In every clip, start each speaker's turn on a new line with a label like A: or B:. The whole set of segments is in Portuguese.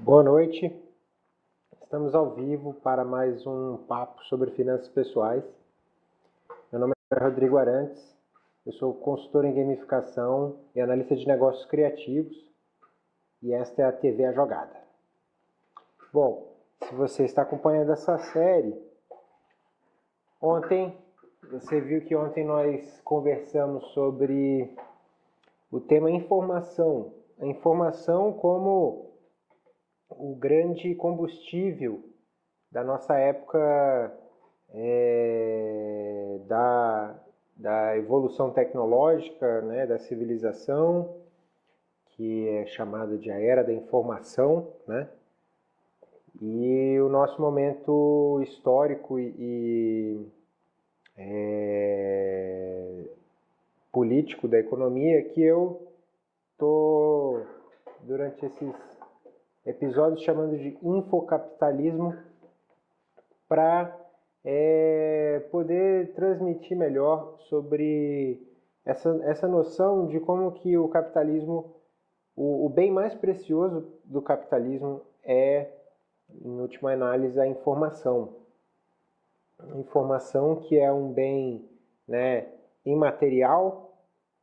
A: Boa noite. Estamos ao vivo para mais um papo sobre finanças pessoais. Meu nome é Rodrigo Arantes. Eu sou consultor em gamificação e analista de negócios criativos. E esta é a TV A Jogada. Bom, se você está acompanhando essa série, ontem você viu que ontem nós conversamos sobre o tema informação. A informação como o grande combustível da nossa época é, da, da evolução tecnológica, né, da civilização, que é chamada de a era da informação, né? E o nosso momento histórico e, e é, político da economia que eu tô durante esses episódios chamando de infocapitalismo para é, poder transmitir melhor sobre essa, essa noção de como que o capitalismo, o, o bem mais precioso do capitalismo é, em última análise, a informação. Informação que é um bem né, imaterial,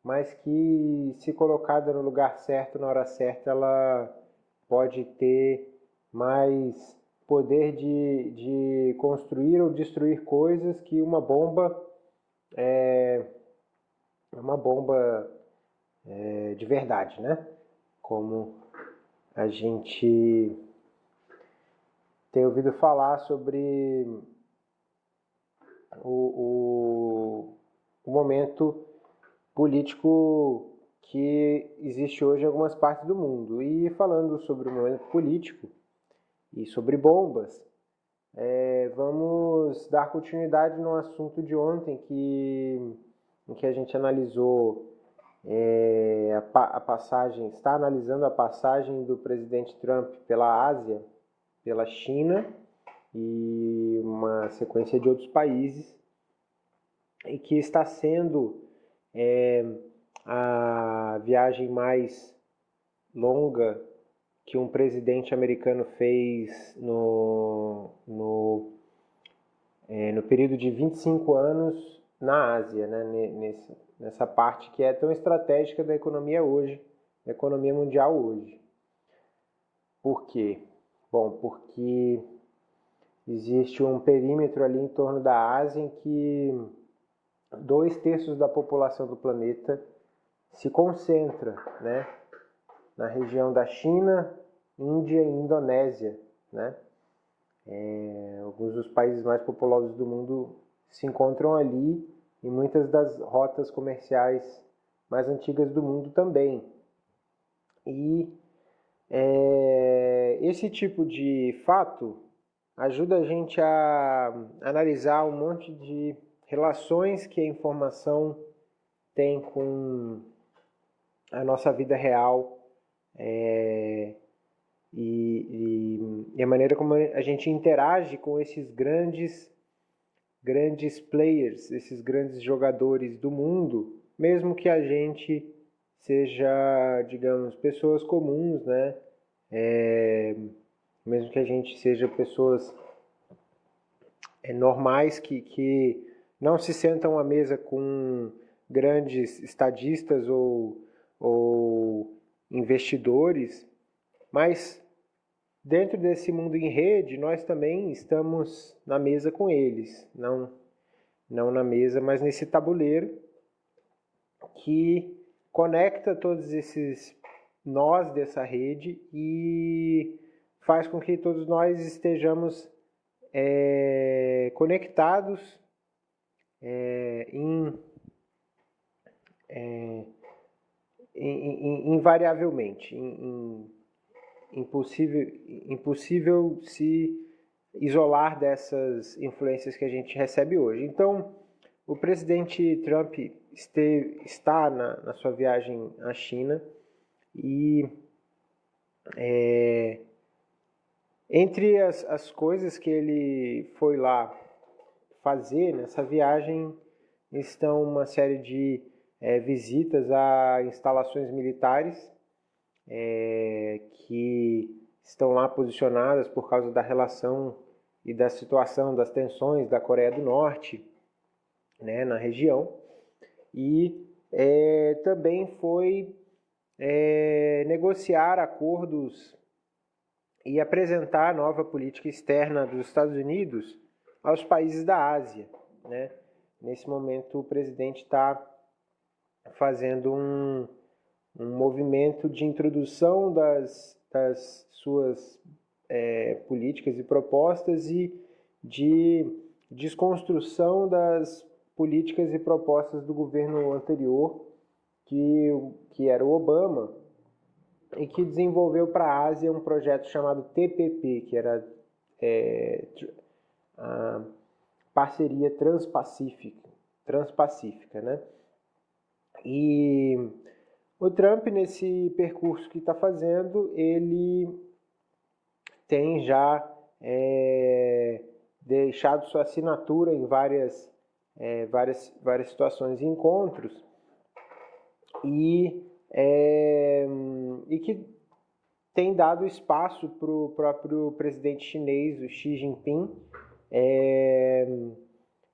A: mas que se colocada no lugar certo, na hora certa, ela pode ter mais poder de, de construir ou destruir coisas que uma bomba é uma bomba é, de verdade, né? Como a gente tem ouvido falar sobre o, o, o momento político que existe hoje em algumas partes do mundo. E falando sobre o momento político e sobre bombas, é, vamos dar continuidade no assunto de ontem que, em que a gente analisou é, a, a passagem, está analisando a passagem do presidente Trump pela Ásia, pela China e uma sequência de outros países, e que está sendo é, a viagem mais longa que um presidente americano fez no, no, é, no período de 25 anos na Ásia, né? Nesse, nessa parte que é tão estratégica da economia hoje, da economia mundial hoje. Por quê? Bom, porque existe um perímetro ali em torno da Ásia em que dois terços da população do planeta se concentra né, na região da China, Índia e Indonésia. Né? É, alguns dos países mais populosos do mundo se encontram ali e muitas das rotas comerciais mais antigas do mundo também. E é, esse tipo de fato ajuda a gente a analisar um monte de relações que a informação tem com a nossa vida real é, e, e, e, a maneira como a gente interage com esses grandes grandes players, esses grandes jogadores do mundo, mesmo que a gente seja, digamos, pessoas comuns, né? É, mesmo que a gente seja pessoas é, normais que, que não se sentam à mesa com grandes estadistas ou ou investidores, mas dentro desse mundo em rede, nós também estamos na mesa com eles, não, não na mesa, mas nesse tabuleiro que conecta todos esses nós dessa rede e faz com que todos nós estejamos é, conectados é, em é, invariavelmente, impossível, impossível se isolar dessas influências que a gente recebe hoje. Então, o presidente Trump esteve, está na, na sua viagem à China e é, entre as, as coisas que ele foi lá fazer nessa viagem estão uma série de é, visitas a instalações militares é, que estão lá posicionadas por causa da relação e da situação das tensões da Coreia do Norte né, na região. E é, também foi é, negociar acordos e apresentar a nova política externa dos Estados Unidos aos países da Ásia. Né? Nesse momento, o presidente está fazendo um, um movimento de introdução das, das suas é, políticas e propostas e de desconstrução das políticas e propostas do governo anterior, que, que era o Obama, e que desenvolveu para a Ásia um projeto chamado TPP, que era é, a parceria transpacífica, transpacífica, né? E o Trump, nesse percurso que está fazendo, ele tem já é, deixado sua assinatura em várias, é, várias, várias situações e encontros. E, é, e que tem dado espaço para o próprio presidente chinês, o Xi Jinping, é,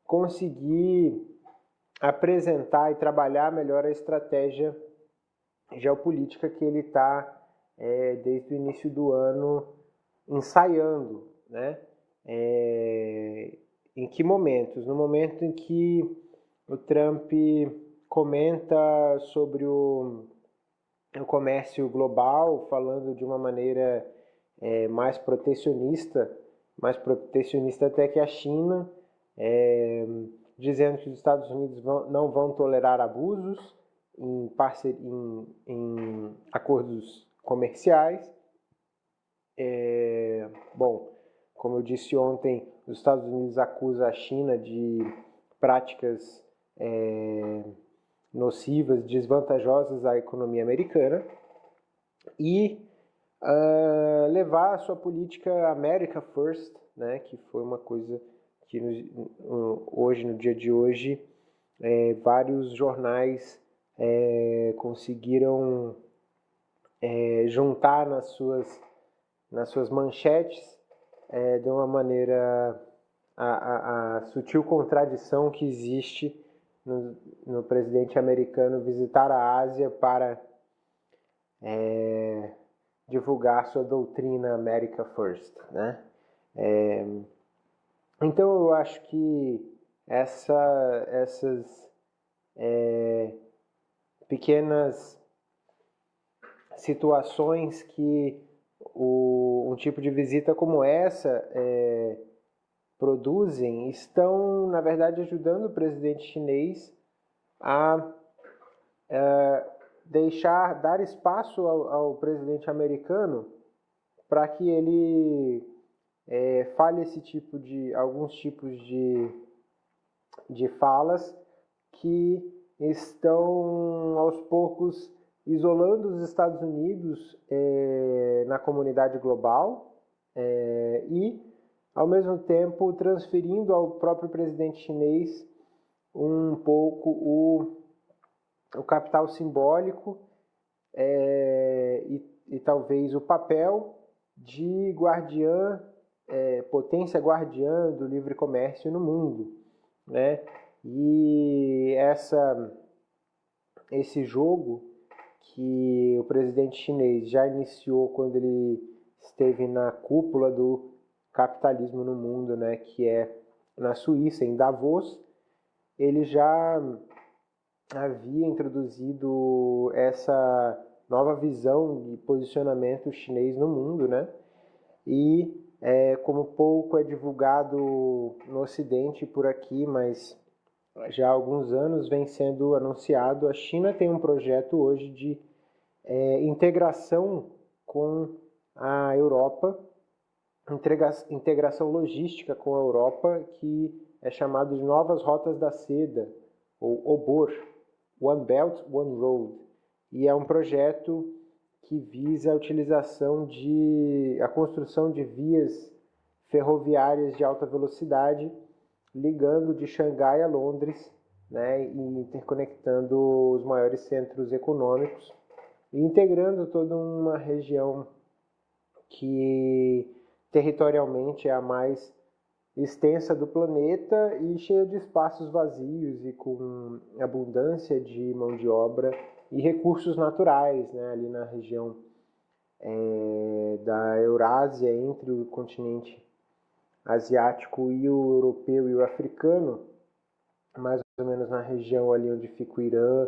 A: conseguir apresentar e trabalhar melhor a estratégia geopolítica que ele está, é, desde o início do ano, ensaiando. Né? É, em que momentos? No momento em que o Trump comenta sobre o, o comércio global, falando de uma maneira é, mais protecionista, mais protecionista até que a China, é, dizendo que os Estados Unidos vão, não vão tolerar abusos em, parceria, em, em acordos comerciais. É, bom, como eu disse ontem, os Estados Unidos acusa a China de práticas é, nocivas, desvantajosas à economia americana e uh, levar a sua política America First, né, que foi uma coisa que no, hoje, no dia de hoje, é, vários jornais é, conseguiram é, juntar nas suas, nas suas manchetes é, de uma maneira a, a, a sutil contradição que existe no, no presidente americano visitar a Ásia para é, divulgar sua doutrina America First, né? Então eu acho que essa, essas é, pequenas situações que o, um tipo de visita como essa é, produzem estão, na verdade, ajudando o presidente chinês a é, deixar, dar espaço ao, ao presidente americano para que ele é, fale esse tipo de, alguns tipos de, de falas que estão aos poucos isolando os Estados Unidos é, na comunidade global é, e ao mesmo tempo transferindo ao próprio presidente chinês um pouco o, o capital simbólico é, e, e, talvez o papel de guardiã, é, potência guardiã do livre comércio no mundo. Né? E essa, esse jogo que o presidente chinês já iniciou quando ele esteve na cúpula do capitalismo no mundo, né, que é na Suíça, em Davos, ele já havia introduzido essa nova visão de posicionamento chinês no mundo, né? E é, como pouco é divulgado no Ocidente por aqui, mas já há alguns anos vem sendo anunciado, a China tem um projeto hoje de é, integração com a Europa integração logística com a Europa que é chamado de Novas Rotas da Seda, ou OBOR, One Belt, One Road, e é um projeto que visa a utilização de a construção de vias ferroviárias de alta velocidade ligando de Xangai a Londres, né, e interconectando os maiores centros econômicos e integrando toda uma região que territorialmente é a mais extensa do planeta e cheia de espaços vazios e com abundância de mão de obra e recursos naturais, né, ali na região é, da Eurásia, entre o continente asiático e o europeu e o africano, mais ou menos na região ali onde fica o Irã,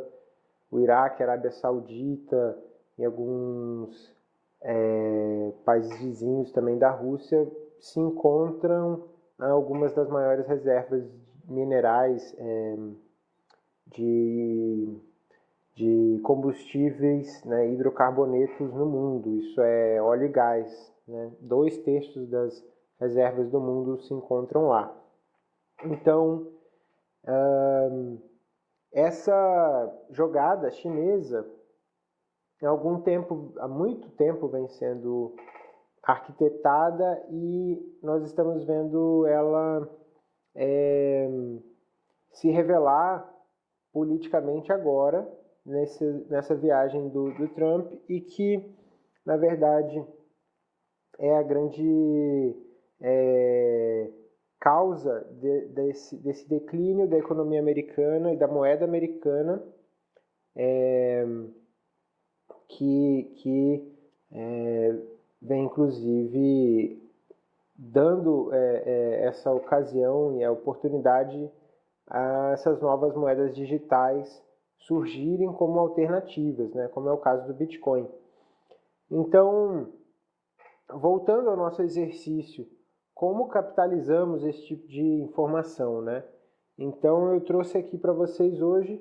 A: o Iraque, a Arábia Saudita e alguns é, países vizinhos também da Rússia, se encontram algumas das maiores reservas minerais é, de, de combustíveis né, hidrocarbonetos no mundo. Isso é óleo e gás. Né? Dois terços das reservas do mundo se encontram lá. Então, essa jogada chinesa, há algum tempo, há muito tempo, vem sendo arquitetada e nós estamos vendo ela é, se revelar politicamente agora, nesse, nessa viagem do, do Trump, e que, na verdade, é a grande é, causa de, desse, desse, declínio da economia americana e da moeda americana, é, que, que é, vem inclusive dando é, é, essa ocasião e a oportunidade a essas novas moedas digitais surgirem como alternativas, né, como é o caso do Bitcoin. Então, voltando ao nosso exercício, como capitalizamos esse tipo de informação, né? Então eu trouxe aqui para vocês hoje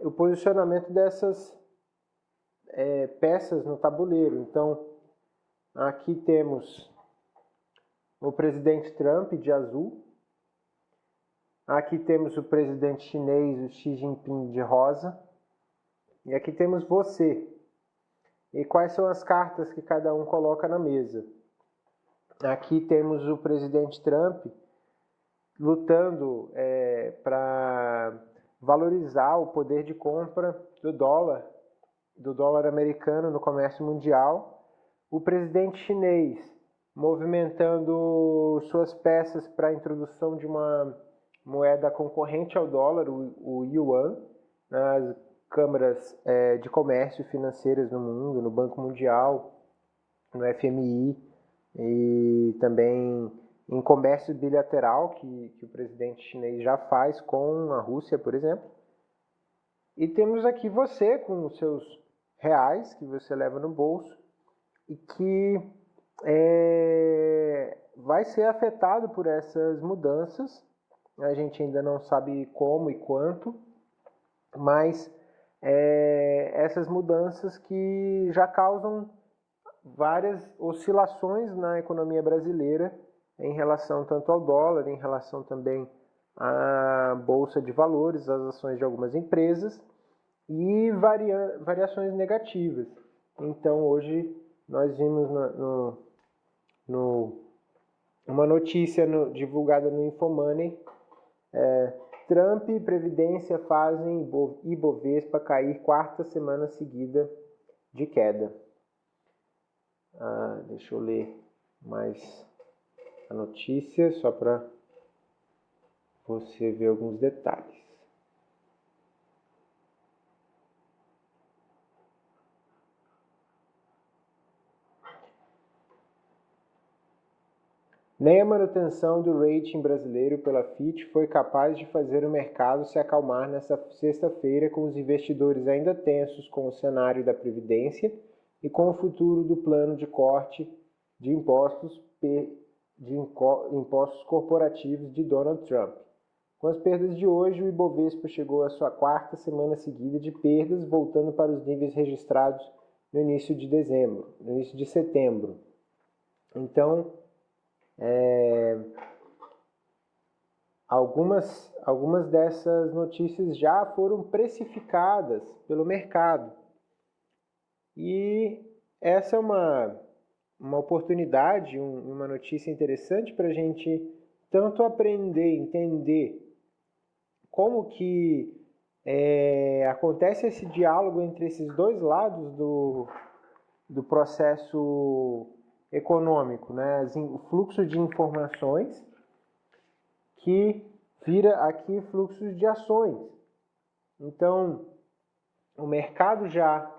A: o posicionamento dessas é, peças no tabuleiro. Então, Aqui temos o presidente Trump de azul. Aqui temos o presidente chinês, o Xi Jinping de rosa. E aqui temos você. E quais são as cartas que cada um coloca na mesa? Aqui temos o presidente Trump lutando é, para valorizar o poder de compra do dólar, do dólar americano no comércio mundial o presidente chinês movimentando suas peças para a introdução de uma moeda concorrente ao dólar, o, o yuan, nas câmaras é, de comércio financeiras no mundo, no Banco Mundial, no FMI e também em comércio bilateral que, que o presidente chinês já faz com a Rússia, por exemplo. E temos aqui você com os seus reais que você leva no bolso e que é, vai ser afetado por essas mudanças. A gente ainda não sabe como e quanto, mas é, essas mudanças que já causam várias oscilações na economia brasileira em relação tanto ao dólar, em relação também à bolsa de valores, às ações de algumas empresas e varia, variações negativas. Então hoje nós vimos no, no, no uma notícia no, divulgada no Infomoney, é, Trump e Previdência fazem Ibovespa cair quarta semana seguida de queda. Ah, deixa eu ler mais a notícia, só para você ver alguns detalhes. Nem a manutenção do rating brasileiro pela Fitch foi capaz de fazer o mercado se acalmar nesta sexta-feira, com os investidores ainda tensos com o cenário da Previdência e com o futuro do plano de corte de impostos, de impostos corporativos de Donald Trump. Com as perdas de hoje, o Ibovespa chegou à sua quarta semana seguida de perdas, voltando para os níveis registrados no início de dezembro, no início de setembro. Então, é, algumas, algumas dessas notícias já foram precificadas pelo mercado. E essa é uma, uma oportunidade, um, uma notícia interessante para a gente tanto aprender, entender como que é, acontece esse diálogo entre esses dois lados do, do processo econômico, né? o fluxo de informações que vira aqui fluxos de ações. Então, o mercado já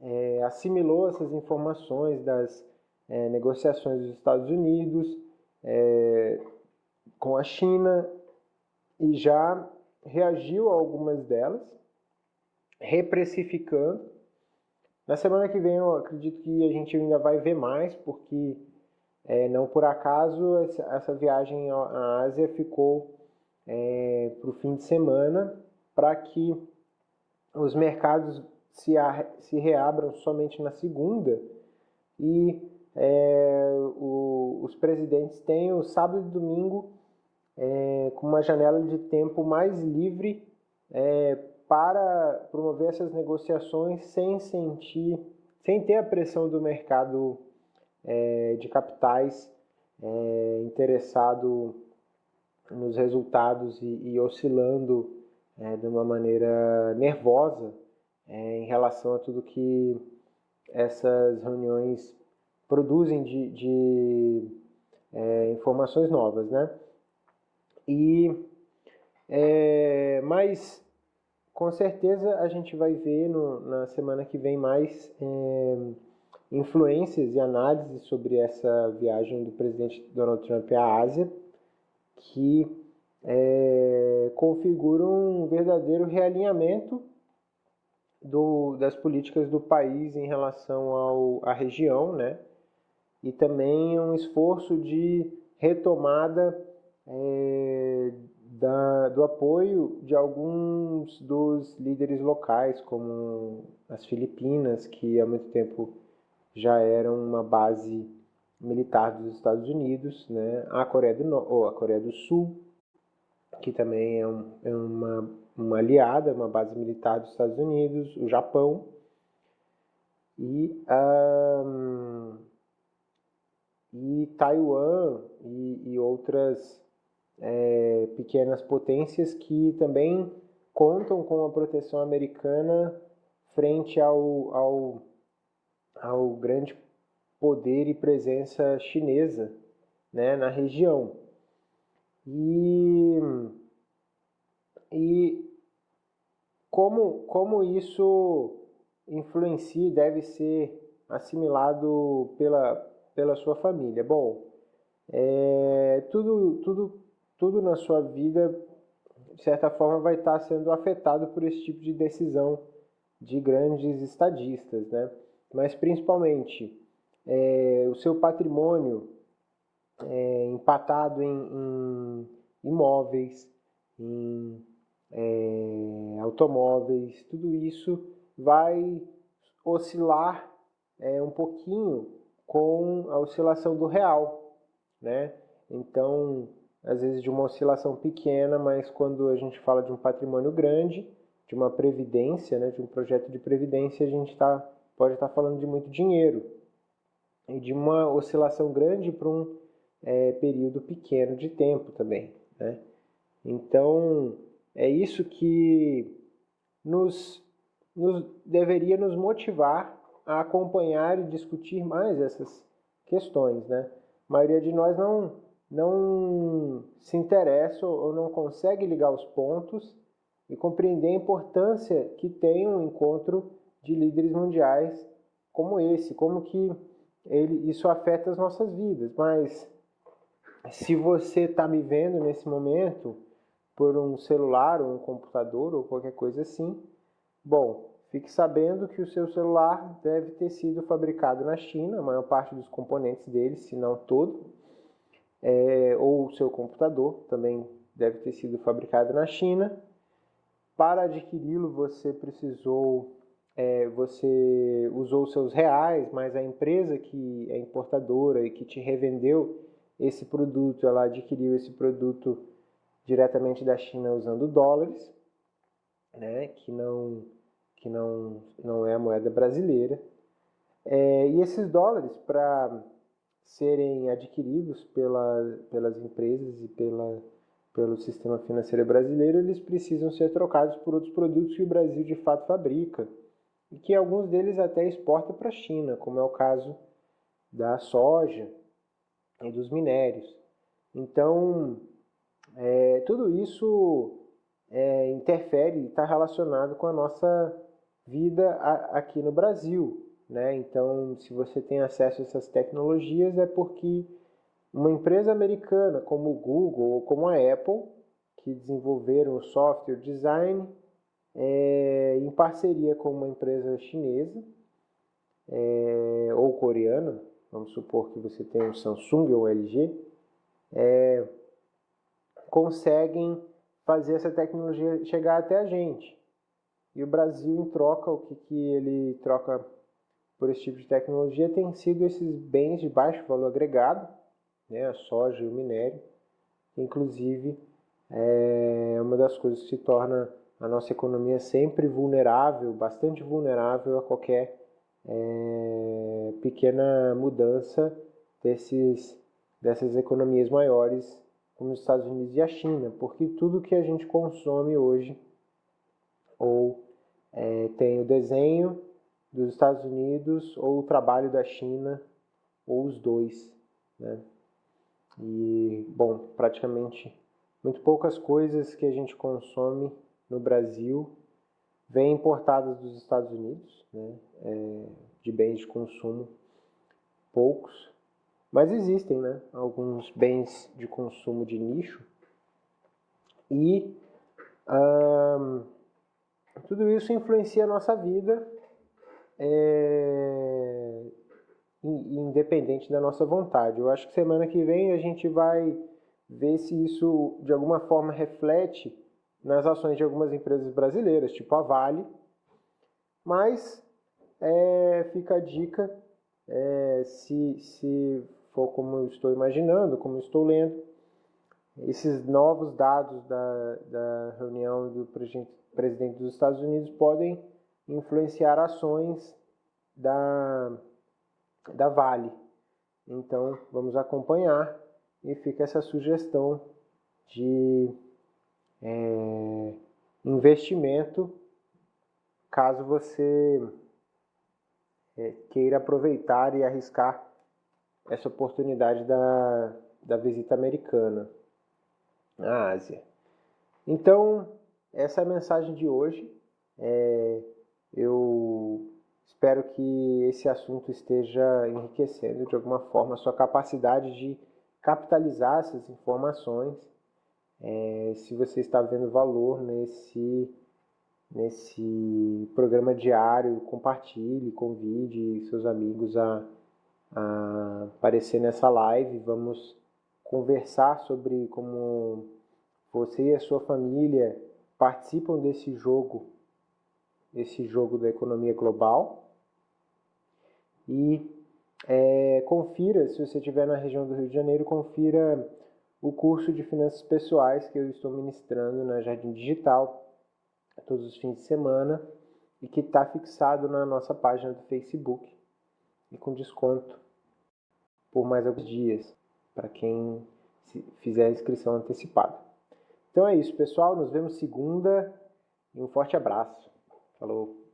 A: é, assimilou essas informações das é, negociações dos Estados Unidos é, com a China e já reagiu a algumas delas, reprecificando. Na semana que vem eu acredito que a gente ainda vai ver mais, porque é, não por acaso essa, viagem à Ásia ficou é, para o fim de semana para que os mercados se, a, se reabram somente na segunda e é, o, os presidentes têm o sábado e domingo é, com uma janela de tempo mais livre é, para promover essas negociações sem sentir, sem ter a pressão do mercado é, de capitais é, interessado nos resultados e, e oscilando é, de uma maneira nervosa é, em relação a tudo que essas reuniões produzem de, de é, informações novas, né? E é, mas com certeza a gente vai ver no, na semana que vem mais é, influências e análises sobre essa viagem do presidente Donald Trump à Ásia, que é, um verdadeiro realinhamento do, das políticas do país em relação ao, à região, né? e também um esforço de retomada é, da, do apoio de alguns dos líderes locais, como as Filipinas, que há muito tempo já eram uma base militar dos Estados Unidos, né? a, Coreia do, ou a Coreia do Sul, que também é, um, é uma, uma aliada, uma base militar dos Estados Unidos, o Japão, e, um, e Taiwan e, e outras é, pequenas potências que também contam com a proteção americana frente ao, ao, ao grande poder e presença chinesa né, na região. E, e como, como isso influencia e deve ser assimilado pela, pela sua família? Bom, é, tudo, tudo, tudo na sua vida, de certa forma, vai estar sendo afetado por esse tipo de decisão de grandes estadistas, né? Mas principalmente é, o seu patrimônio é, empatado em, em, imóveis, em é, automóveis, tudo isso vai oscilar é, um pouquinho com a oscilação do real, né? Então, às vezes de uma oscilação pequena, mas quando a gente fala de um patrimônio grande, de uma previdência, né, de um projeto de previdência, a gente tá, pode estar tá falando de muito dinheiro e de uma oscilação grande para um é, período pequeno de tempo também. Né? Então, é isso que nos, nos deveria nos motivar a acompanhar e discutir mais essas questões. Né? A maioria de nós não, não se interessa ou não consegue ligar os pontos e compreender a importância que tem um encontro de líderes mundiais como esse, como que ele, isso afeta as nossas vidas. Mas se você está me vendo nesse momento por um celular ou um computador ou qualquer coisa assim, bom, fique sabendo que o seu celular deve ter sido fabricado na China, a maior parte dos componentes dele, se não todo, é, ou seu computador também deve ter sido fabricado na China. Para adquiri-lo, você precisou é, você usou seus reais, mas a empresa que é importadora e que te revendeu esse produto, ela adquiriu esse produto diretamente da China usando dólares, né, que não que não não é a moeda brasileira. É, e esses dólares para serem adquiridos pela, pelas empresas e pela, pelo sistema financeiro brasileiro, eles precisam ser trocados por outros produtos que o Brasil de fato fabrica e que alguns deles até exporta para a China, como é o caso da soja e dos minérios. Então, é, tudo isso é, interfere e está relacionado com a nossa vida a, aqui no Brasil. Né? Então, se você tem acesso a essas tecnologias, é porque uma empresa americana como o Google ou como a Apple, que desenvolveram o software design é, em parceria com uma empresa chinesa é, ou coreana, vamos supor que você tem um Samsung ou LG, é, conseguem fazer essa tecnologia chegar até a gente. E o Brasil, em troca, o que, que ele troca por esse tipo de tecnologia tem sido esses bens de baixo valor agregado, né, a soja e o minério, inclusive é uma das coisas que se torna a nossa economia sempre vulnerável, bastante vulnerável a qualquer é, pequena mudança desses, dessas economias maiores, como os Estados Unidos e a China, porque tudo que a gente consome hoje ou é, tem o desenho dos Estados Unidos ou o trabalho da China ou os dois, né? E bom, praticamente muito poucas coisas que a gente consome no Brasil vêm importadas dos Estados Unidos, né? É, de bens de consumo, poucos, mas existem, né? Alguns bens de consumo de nicho e tudo isso influencia a nossa vida é, independente da nossa vontade. Eu acho que semana que vem a gente vai ver se isso de alguma forma reflete nas ações de algumas empresas brasileiras, tipo a Vale. Mas é, fica a dica, é, se, se for como eu estou imaginando, como eu estou lendo, esses novos dados da, da reunião do presidente dos Estados Unidos podem influenciar ações da, da Vale. Então, vamos acompanhar e fica essa sugestão de é, investimento caso você é, queira aproveitar e arriscar essa oportunidade da, da visita americana à Ásia. Então, essa é a mensagem de hoje. É, eu espero que esse assunto esteja enriquecendo de alguma forma a sua capacidade de capitalizar essas informações. É, se você está vendo valor nesse, nesse programa diário, compartilhe, convide seus amigos a, a aparecer nessa live. Vamos conversar sobre como você e a sua família participam desse jogo esse jogo da economia global. E é, confira, se você estiver na região do Rio de Janeiro, confira o curso de finanças pessoais que eu estou ministrando na Jardim Digital todos os fins de semana e que está fixado na nossa página do Facebook e com desconto por mais alguns dias para quem fizer a inscrição antecipada. Então é isso, pessoal. Nos vemos segunda e um forte abraço. Falou.